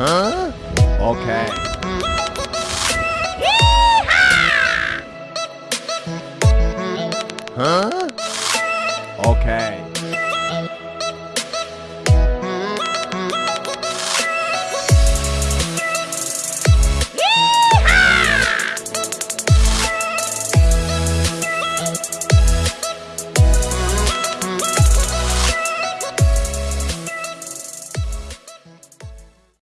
Huh? Okay. Huh? Okay.